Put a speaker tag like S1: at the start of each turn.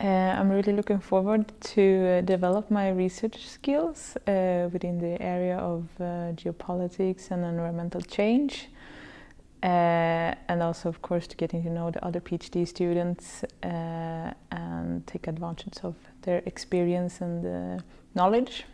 S1: Uh, I'm really looking forward to uh, develop my research skills uh, within the area of uh, geopolitics and environmental change. Uh, and also, of course, to getting to know the other PhD students uh, and take advantage of their experience and knowledge.